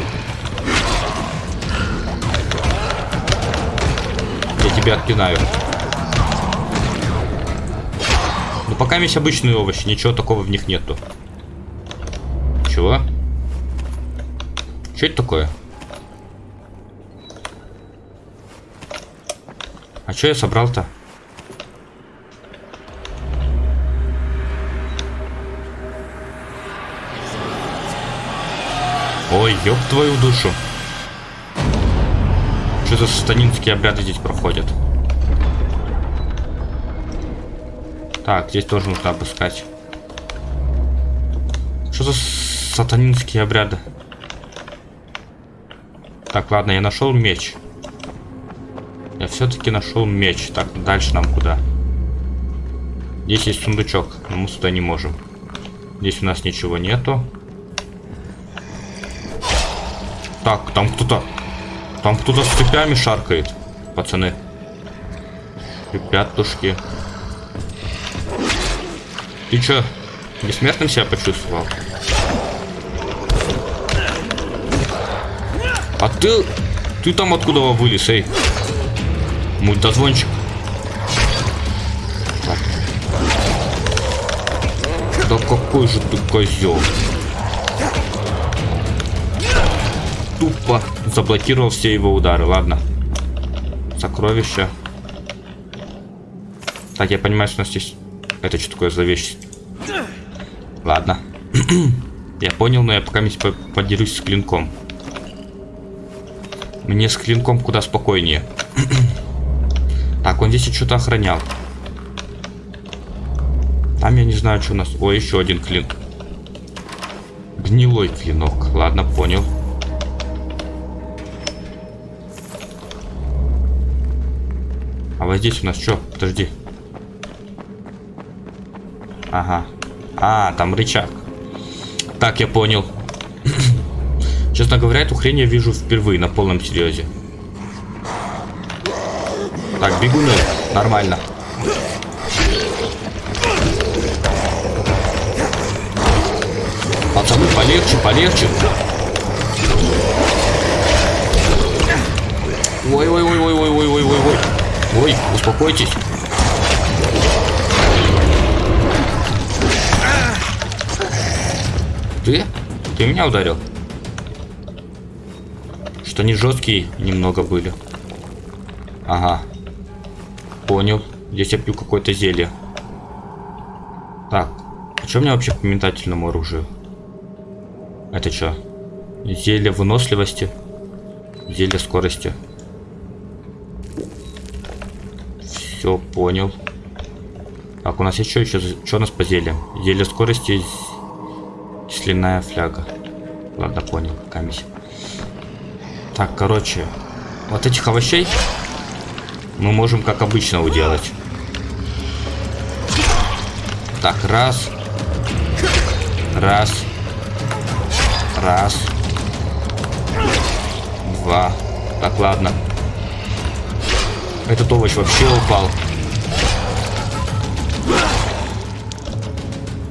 Я тебя отпинаю. Ну пока есть обычные овощи, ничего такого в них нету. Чего? Что это такое? А что я собрал-то? Ой, ёб твою душу. Что за сатанинские обряды здесь проходят? Так, здесь тоже нужно обыскать. Что за сатанинские обряды? Так, ладно, я нашел меч. Все-таки нашел меч. Так, дальше нам куда? Здесь есть сундучок, но мы сюда не можем. Здесь у нас ничего нету. Так, там кто-то... Там кто-то с цепями шаркает, пацаны. Ребятушки. Ты чё, бессмертным себя почувствовал? А ты... Ты там откуда вылез, эй? Мультозвончик. Да какой же ты козел. тупо заблокировал все его удары. Ладно. Сокровища. Так, я понимаю, что у нас здесь... Это что такое за вещь? Ладно. <clears throat> я понял, но я пока подерюсь с клинком. Мне с клинком куда спокойнее. <clears throat> так, он здесь что-то охранял. Там я не знаю, что у нас... О, еще один клин. Гнилой клинок. Ладно, понял. А вот здесь у нас что? Подожди. Ага. А, там рычаг. Так, я понял. <clears throat> Честно говоря, эту хрень я вижу впервые на полном серьезе. Так, бегуны. Нормально. Пацаны, полегче, полегче. Ой-ой-ой-ой-ой-ой-ой-ой-ой. Ой, успокойтесь. Ты? Ты меня ударил? Что они жесткие немного были. Ага. Понял. Здесь я пью какое-то зелье. Так. А что у меня вообще по метательному оружию? Это что? Зелье выносливости. Зелье скорости. Все, понял. Так, у нас еще, еще, что у нас по зельям? Зелье скорости, кисляная фляга. Ладно, понял, камись. Так, короче, вот этих овощей мы можем как обычно уделать. Так, раз. Раз. Раз. Два. Так, ладно. Этот овощ вообще упал.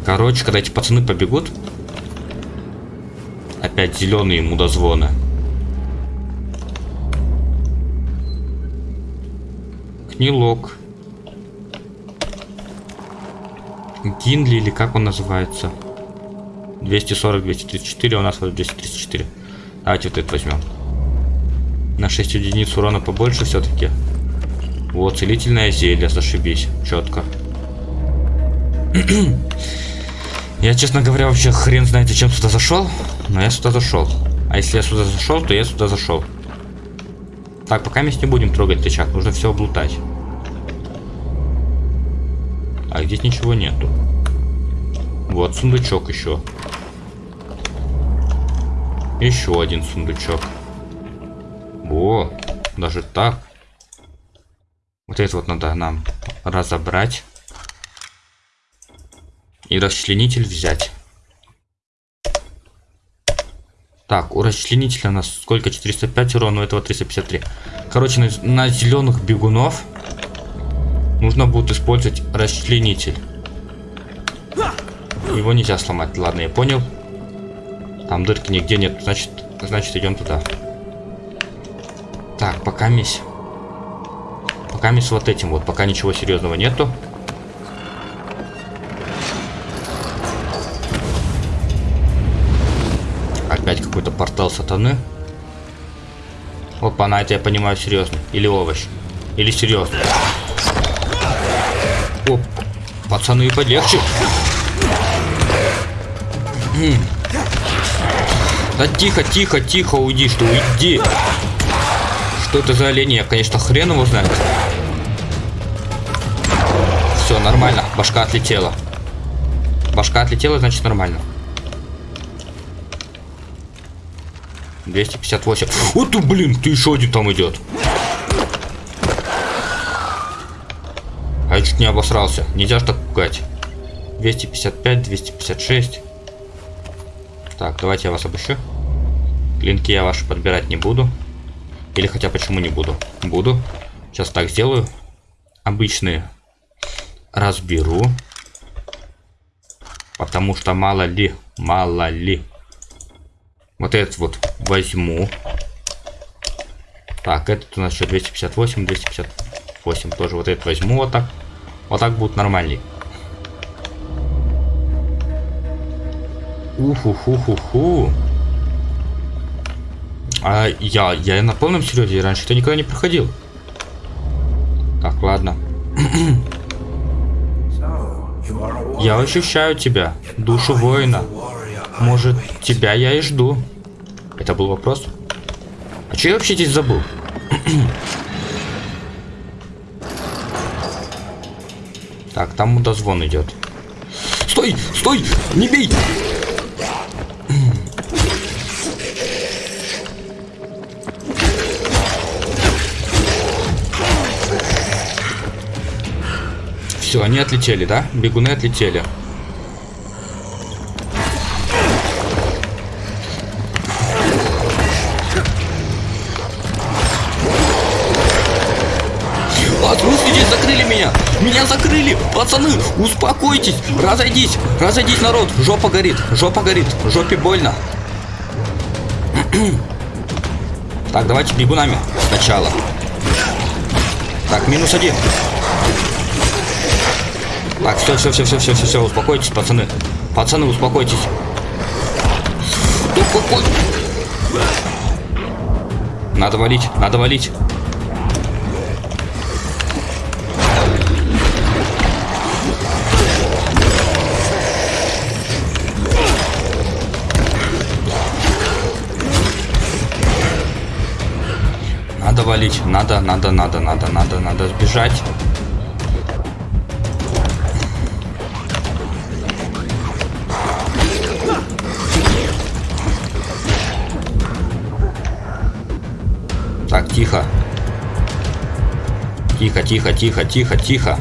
Короче, когда эти пацаны побегут, опять зеленые мудозвоны. Книлок. Гинли или как он называется? 240, 234, у нас вот 234. Давайте вот это возьмем. На 6 единиц урона побольше все-таки. Вот, целительное зелье, зашибись, четко. <clears throat> я, честно говоря, вообще хрен знает, зачем сюда зашел, но я сюда зашел. А если я сюда зашел, то я сюда зашел. Так, пока мы не будем трогать рычаг, нужно все облутать. А здесь ничего нету. Вот сундучок еще. Еще один сундучок. О, даже так. Вот это вот надо нам разобрать. И расчленитель взять. Так, у расчленителя у нас сколько? 405 урона, у этого 353. Короче, на, на зеленых бегунов нужно будет использовать расчленитель. Его нельзя сломать. Ладно, я понял. Там дырки нигде нет. Значит, значит идем туда. Так, пока мись. Пока мись вот этим вот. Пока ничего серьезного нету. Опять какой-то портал сатаны. Опа, на это я понимаю серьезно. Или овощ. Или серьезно. Оп. Пацаны, полегче. Да тихо, тихо, тихо, уйди, что уйди. Что это за олень? Я, конечно, хрен его знает. Все, нормально. Башка отлетела. Башка отлетела, значит нормально. 258. Вот ты, блин, ты еще один там идет. Я чуть не обосрался. Нельзя ж так пугать. 255, 256. Так, давайте я вас обыщу. Клинки я ваши подбирать не буду. Или хотя почему не буду? Буду. Сейчас так сделаю. Обычные разберу. Потому что мало ли, мало ли. Вот этот вот возьму. Так, этот у нас еще 258, 258 тоже. Вот этот возьму вот так. Вот так будет нормальней. Уху-ху-ху-ху. А я, я на полном серьезе раньше это никогда не проходил. Так, ладно. Я ощущаю тебя, душу воина. Может, тебя я и жду. Это был вопрос? А что я вообще здесь забыл? Так, там мудозвон идет. Стой! Стой! Не бей! Все, они отлетели, да? Бегуны отлетели. Успокойтесь! Разойдись! Разойдись, народ! Жопа горит! Жопа горит! Жопе больно! <clears throat> Так, давайте бегунами сначала. Так, минус один. Так, все, все, все, все, все, все, все, успокойтесь, пацаны. Пацаны, успокойтесь. Надо валить, надо валить. Надо. Надо, надо, надо, надо, надо, сбежать. Так, тихо. Тихо, тихо, тихо, тихо, тихо.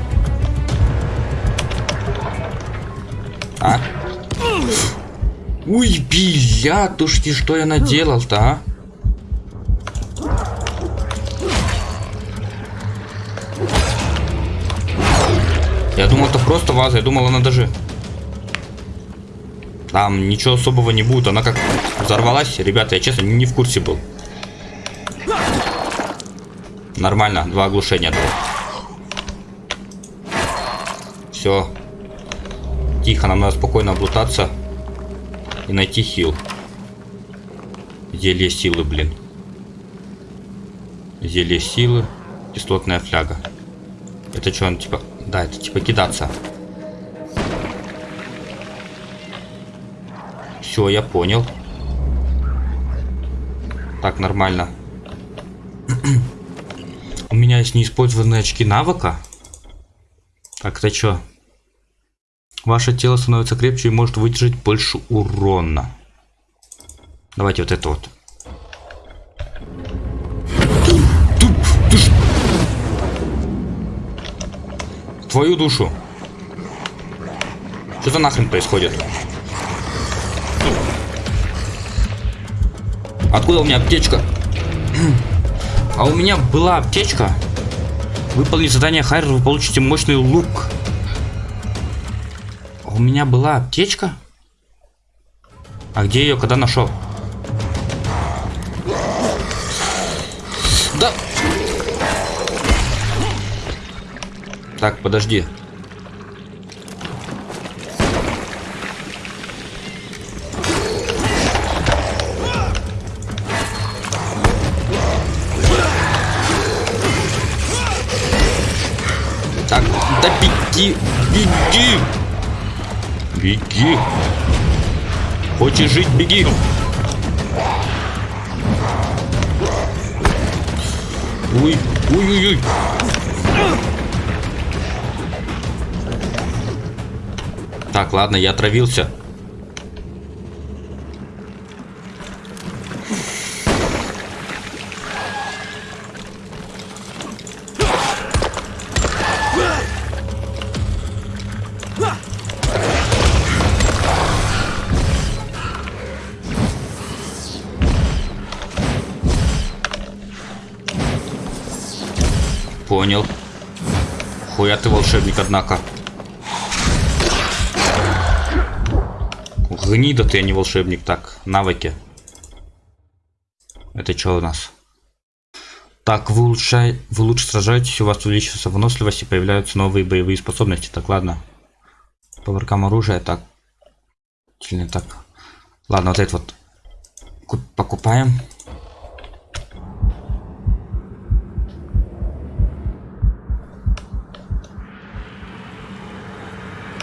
А? Ой, блядушки, что я наделал-то, а? Просто ваза. Я думал, она даже... Там ничего особого не будет. Она как взорвалась. Ребята, я честно не в курсе был. Нормально. Два оглушения. Все. Тихо, нам надо спокойно облутаться. И найти хил. Зелье силы, блин. Зелье силы. Кислотная фляга. Это что, он типа... Да, это типа кидаться. Все, я понял. Так, нормально. У меня есть неиспользованные очки навыка. Так, это что? Ваше тело становится крепче и может выдержать больше урона. Давайте вот это вот. Твою душу. Что за нахрен происходит? Откуда у меня аптечка? А у меня была аптечка. Выполнить задание Хайр, вы получите мощный лук. А у меня была аптечка? А где ее когда нашел? Да. Так, подожди. Беги, беги! Беги! Хочешь жить, беги! Ой, ой, ой, ой. Так, ладно, я отравился. Волшебник, однако. Гнида ты, а не волшебник. Так, навыки. Это что у нас? Так, вы, улучшай... вы лучше сражаетесь, у вас увеличивается выносливость и появляются новые боевые способности. Так, ладно. По воркам оружия, так. Или так. Ладно, вот это вот покупаем.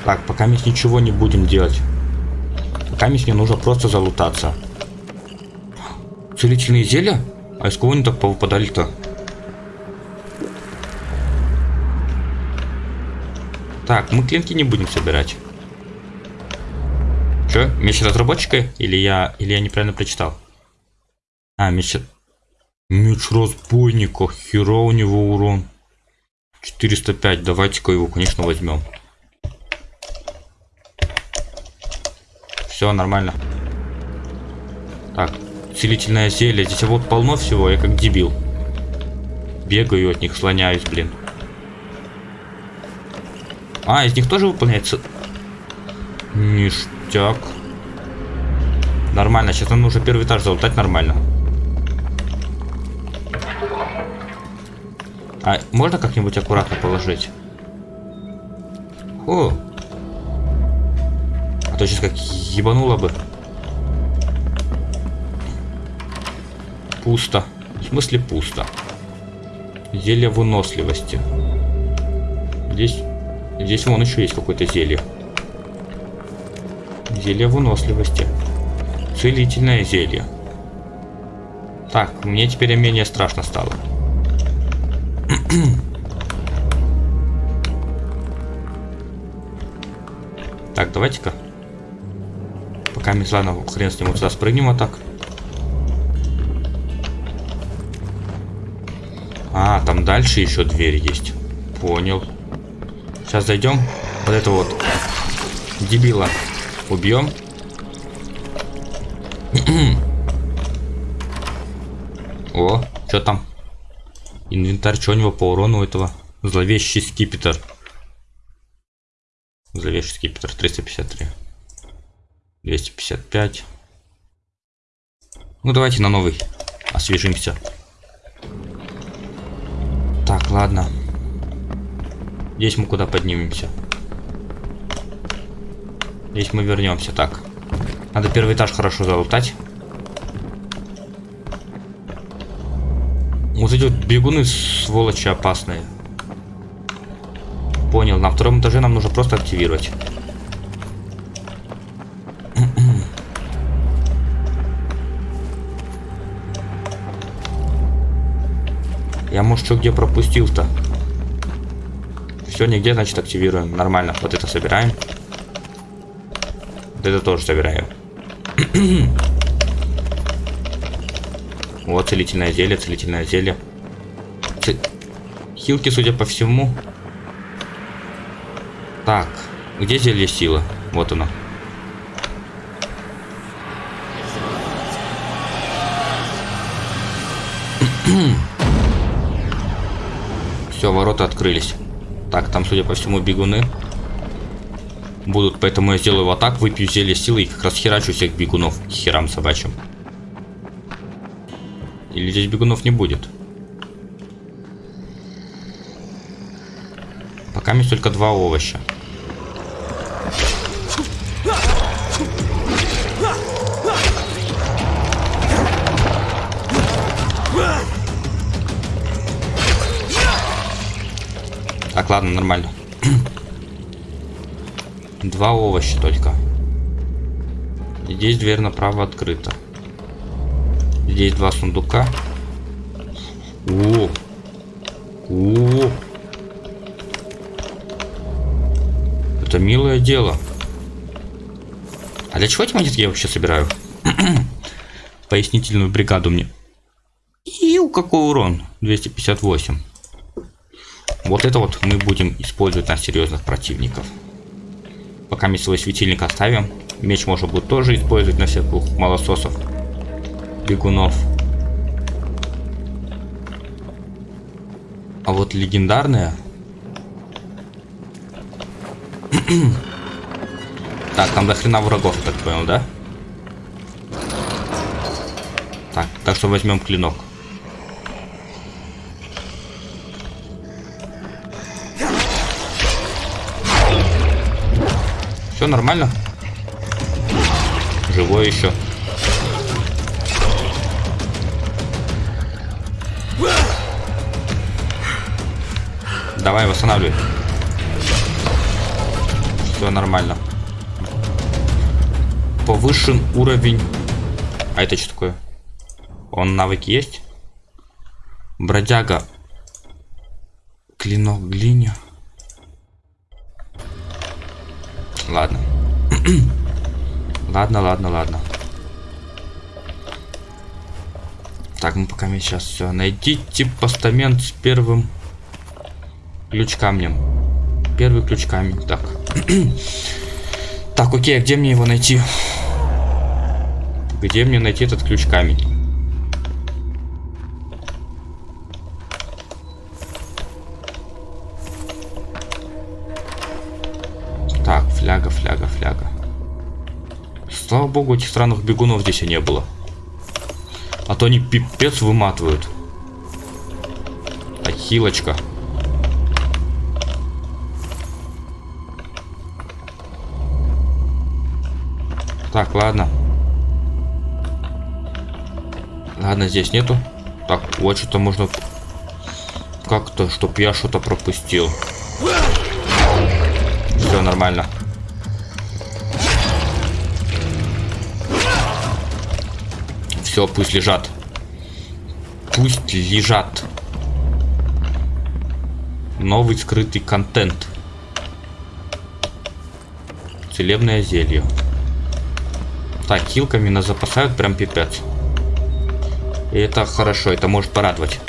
Так, пока мы ничего не будем делать. Пока мне нужно просто залутаться. Целительные зелья? А из кого они так повыпадали-то? Так, мы клинки не будем собирать. Че, меч разработчика? Или я, или я неправильно прочитал? А, меч... Меч разбойника. Хера у него урон. 405. Давайте-ка его, конечно, возьмем. Все нормально. Так, целительное зелье. Здесь вот полно всего, я как дебил. Бегаю от них, слоняюсь, блин. А, из них тоже выполняется... Ништяк. Нормально, сейчас нам нужно первый этаж залутать нормально. А можно как-нибудь аккуратно положить? О, а то сейчас как ебануло бы. Пусто. В смысле пусто. Зелье выносливости. Здесь... Здесь вон еще есть какое-то зелье. Зелье выносливости. Целительное зелье. Так, мне теперь менее страшно стало. так, давайте-ка Пока ладно, хрен с ним, вот сюда спрыгнем вот так. А, там дальше еще дверь есть. Понял. Сейчас зайдем. Вот это вот. Дебила. Убьем. О, что там? Инвентарь, что у него по урону этого? Зловещий скипетр. Зловещий скипетр 353. 255. Ну, давайте на новый. Освежимся. Так, ладно. Здесь мы куда поднимемся? Здесь мы вернемся. Так. Надо первый этаж хорошо залутать. Вот эти вот бегуны сволочи опасные. Понял. На втором этаже нам нужно просто активировать. Я, может, что где пропустил-то? Все, нигде, значит, активируем. Нормально. Вот это собираем. Вот это тоже собираем. <clears throat> вот целительное зелье, целительное зелье. Ц... Хилки, судя по всему. Так, где зелье силы? Вот оно. <clears throat> Все, ворота открылись. Так, там, судя по всему, бегуны будут, поэтому я сделаю вот так, выпью зелье силы и как раз херачу всех бегунов херам собачьим. Или здесь бегунов не будет? Пока есть только два овоща. Ладно, нормально. <clears throat> Два овоща только. Здесь дверь направо открыта. Здесь два сундука. О! О! Это милое дело. А для чего эти монетки я вообще собираю? <clears throat> Пояснительную бригаду мне. И у какой урон? 258. Вот это вот мы будем использовать на серьезных противников. Пока мы свой светильник оставим. Меч можно будет тоже использовать на всяких малососов. Бегунов. А вот легендарная... <clears throat> так, там до хрена врагов, так понял, да? Так, так что возьмем клинок. Все нормально? Живой еще. Давай, восстанавливай. Все нормально. Повышен уровень. А это что такое? Он навыки есть? Бродяга. Клинок глиня. Ладно. <clears throat> ладно, ладно, ладно. Так, мы пока сейчас все. Найдите постамент с первым ключ камнем. Первый ключ камень. Так. <clears throat> так, окей, а где мне его найти? Где мне найти этот ключ камень? Богу, этих странных бегунов здесь и не было. А то они пипец выматывают. Ахилочка. Так, ладно. Ладно, здесь нету. Так, вот что-то можно как-то, чтоб я что-то пропустил. Все нормально. Все, пусть лежат. Пусть лежат. Новый скрытый контент. Целебное зелье. Так, хилками нас запасают прям пипец. И это хорошо, это может порадовать.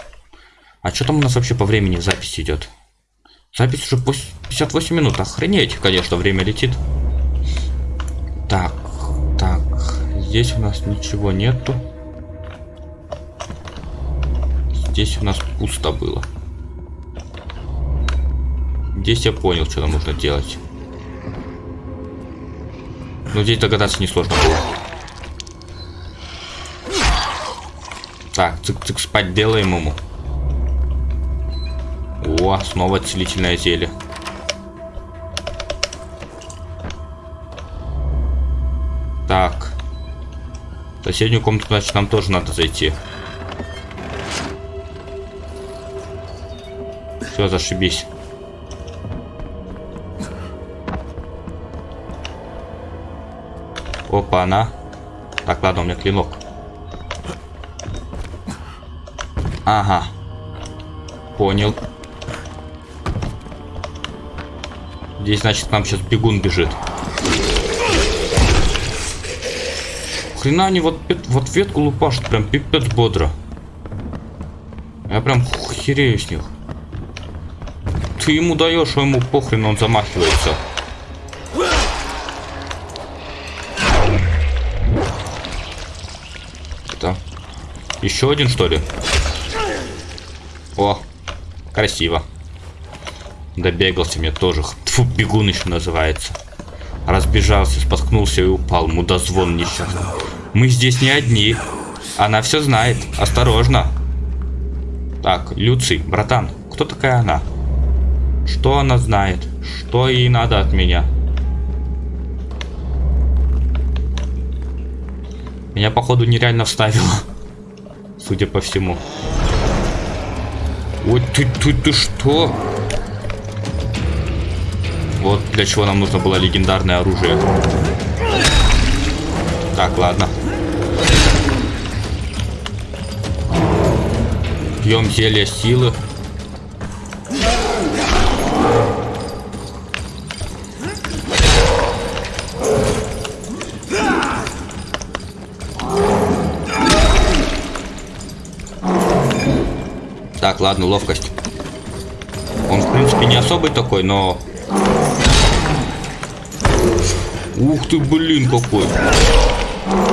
А что там у нас вообще по времени в записи идет? Запись уже 58 минут. Охренеть, конечно, время летит. Так, так. Здесь у нас ничего нету. Здесь у нас пусто было. Здесь я понял, что нам нужно делать. Но здесь догадаться несложно было. Так, цик-цик спать делаем ему. О, снова целительное зелье. Так. В соседнюю комнату, значит, нам тоже надо зайти. Все, зашибись. Опа, она. Так, ладно, у меня клинок. Ага. Понял. Здесь, значит, нам сейчас бегун бежит. Хрена они вот, вот ветку лупашут прям пипец бодро. Я прям херею с них ты ему даешь, а ему похрен, он замахивается. Это еще один, что ли? Красиво. Добегался мне тоже. Тьфу, бегун еще называется. Разбежался, споткнулся и упал. Мудозвон несчастный. Мы здесь не одни. Она все знает. Осторожно. Так, Люций, братан, кто такая она? Что она знает? Что ей надо от меня? Меня, походу, нереально вставило. Судя по всему. Ой, ты, ты, ты что? Вот для чего нам нужно было легендарное оружие. Так, ладно. Пьем зелье силы. Ладно, ловкость. Он, в принципе, не особый такой, но... Ух ты, блин, какой.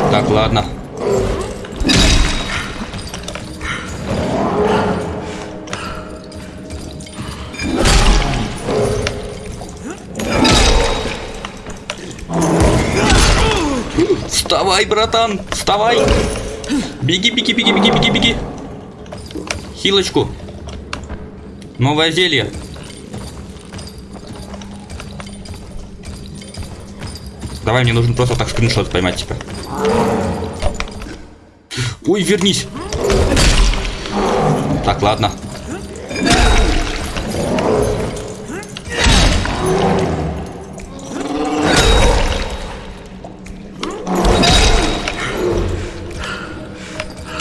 Так, ладно. Вставай, братан, вставай. Беги, беги, беги, беги, беги, беги. Хилочку. Новое зелье. Давай, мне нужно просто так скриншот поймать тебя. Ой, вернись. Так, ладно.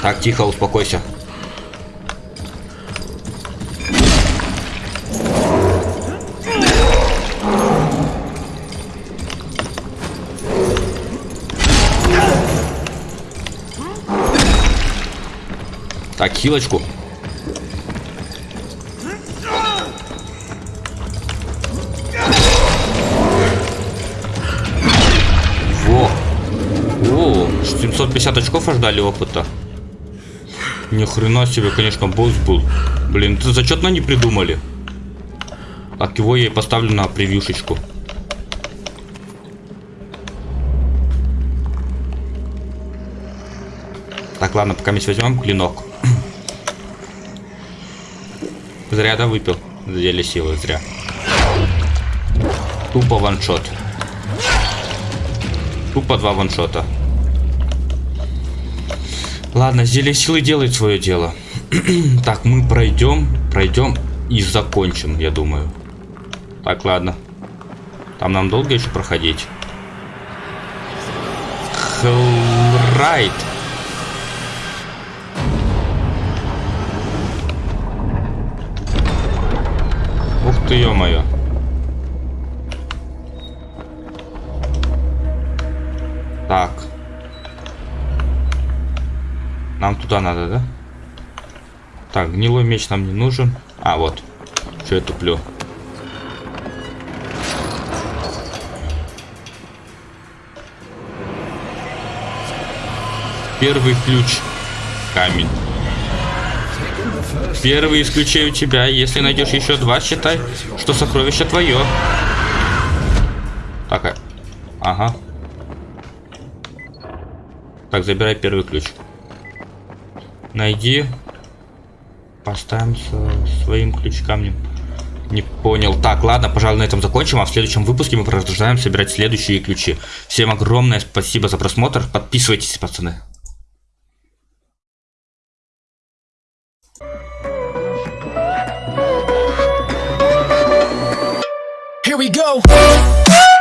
Так, тихо, успокойся. Хилочку. Во. О, 750 очков аж дали опыта. Ни хрена себе, конечно, босс был. Блин, это зачетно не придумали. Так, его я и поставлю на превьюшечку. Так, ладно, пока мы возьмем клинок. Зря, да, выпил? Зелье силы, зря. Тупо ваншот. Тупо два ваншота. Ладно, зелье силы делает свое дело. <clears throat> так, мы пройдем, пройдем и закончим, я думаю. Так, ладно. Там нам долго еще проходить? Хелрайт. Ты, ё-моё. Так. Нам туда надо, да? Так, гнилой меч нам не нужен. А, вот. Что я туплю? Первый ключ. Камень. Первый исключаю тебя. Если найдешь еще два, считай, что сокровище твое. Так, а, ага. Так, забирай первый ключ. Найди. Поставим со своим ключ камнем. Не понял. Так, ладно, пожалуй, на этом закончим. А в следующем выпуске мы продолжаем собирать следующие ключи. Всем огромное спасибо за просмотр. Подписывайтесь, пацаны. we go.